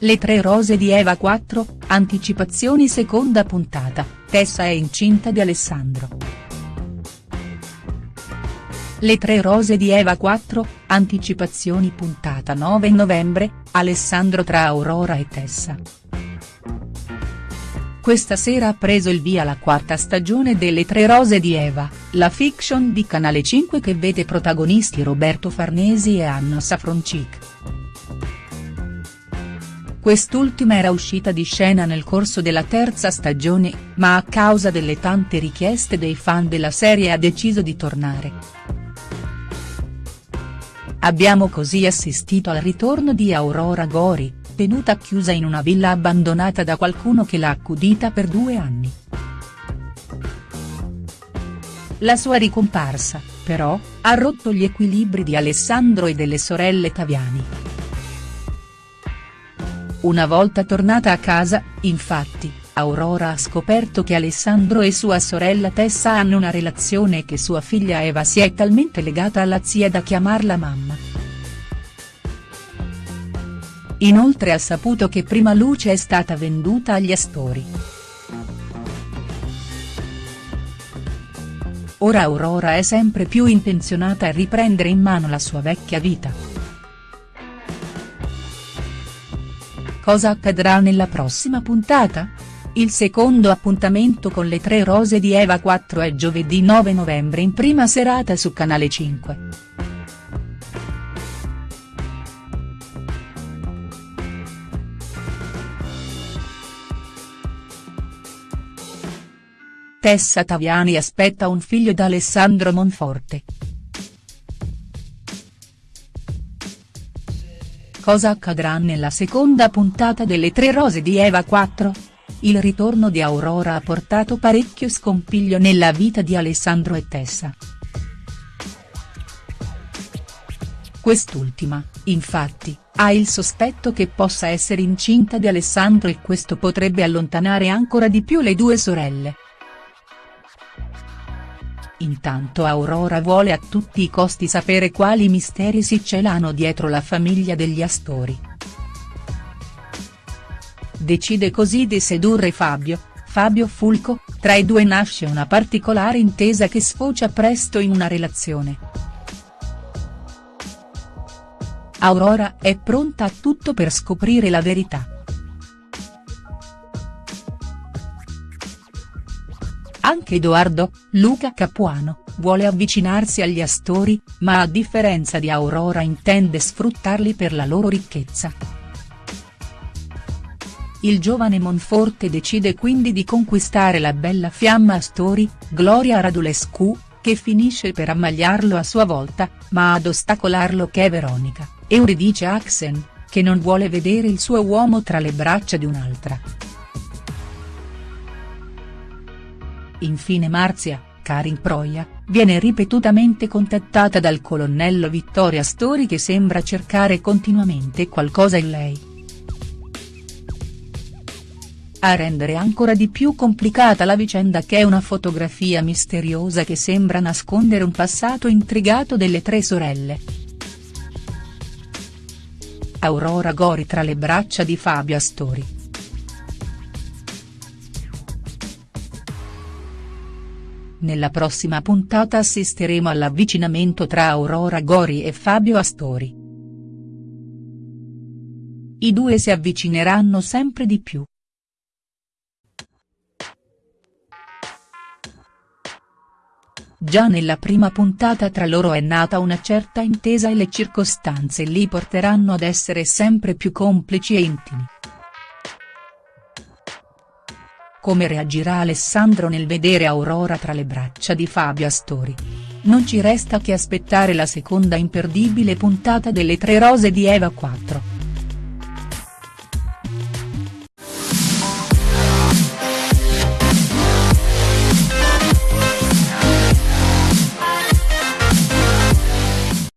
Le tre rose di Eva 4, anticipazioni seconda puntata, Tessa è incinta di Alessandro. Le tre rose di Eva 4, anticipazioni puntata 9 novembre, Alessandro tra Aurora e Tessa. Questa sera ha preso il via la quarta stagione delle Tre Rose di Eva, la fiction di Canale 5 che vede protagonisti Roberto Farnesi e Anna Safroncic. Quest'ultima era uscita di scena nel corso della terza stagione, ma a causa delle tante richieste dei fan della serie ha deciso di tornare. Abbiamo così assistito al ritorno di Aurora Gori, tenuta chiusa in una villa abbandonata da qualcuno che l'ha accudita per due anni. La sua ricomparsa, però, ha rotto gli equilibri di Alessandro e delle sorelle Taviani. Una volta tornata a casa, infatti, Aurora ha scoperto che Alessandro e sua sorella Tessa hanno una relazione e che sua figlia Eva si è talmente legata alla zia da chiamarla mamma. Inoltre ha saputo che Prima Luce è stata venduta agli Astori. Ora Aurora è sempre più intenzionata a riprendere in mano la sua vecchia vita. Cosa accadrà nella prossima puntata? Il secondo appuntamento con le tre rose di Eva 4 è giovedì 9 novembre in prima serata su Canale 5. Tessa Taviani aspetta un figlio da Alessandro Monforte. Cosa accadrà nella seconda puntata delle Tre Rose di Eva 4? Il ritorno di Aurora ha portato parecchio scompiglio nella vita di Alessandro e Tessa. Quest'ultima, infatti, ha il sospetto che possa essere incinta di Alessandro e questo potrebbe allontanare ancora di più le due sorelle. Intanto Aurora vuole a tutti i costi sapere quali misteri si celano dietro la famiglia degli Astori. Decide così di sedurre Fabio, Fabio Fulco, tra i due nasce una particolare intesa che sfocia presto in una relazione. Aurora è pronta a tutto per scoprire la verità. Anche Edoardo, Luca Capuano, vuole avvicinarsi agli Astori, ma a differenza di Aurora intende sfruttarli per la loro ricchezza. Il giovane Monforte decide quindi di conquistare la bella fiamma Astori, Gloria Radulescu, che finisce per ammagliarlo a sua volta, ma ad ostacolarlo che è Veronica, Euridice Axen, che non vuole vedere il suo uomo tra le braccia di un'altra. Infine Marzia, Karin Proia, viene ripetutamente contattata dal colonnello Vittoria Stori che sembra cercare continuamente qualcosa in lei. A rendere ancora di più complicata la vicenda che è una fotografia misteriosa che sembra nascondere un passato intrigato delle tre sorelle. Aurora Gori tra le braccia di Fabio Astori. Nella prossima puntata assisteremo all'avvicinamento tra Aurora Gori e Fabio Astori. I due si avvicineranno sempre di più. Già nella prima puntata tra loro è nata una certa intesa e le circostanze li porteranno ad essere sempre più complici e intimi. Come reagirà Alessandro nel vedere Aurora tra le braccia di Fabio Astori? Non ci resta che aspettare la seconda imperdibile puntata delle Tre Rose di Eva 4.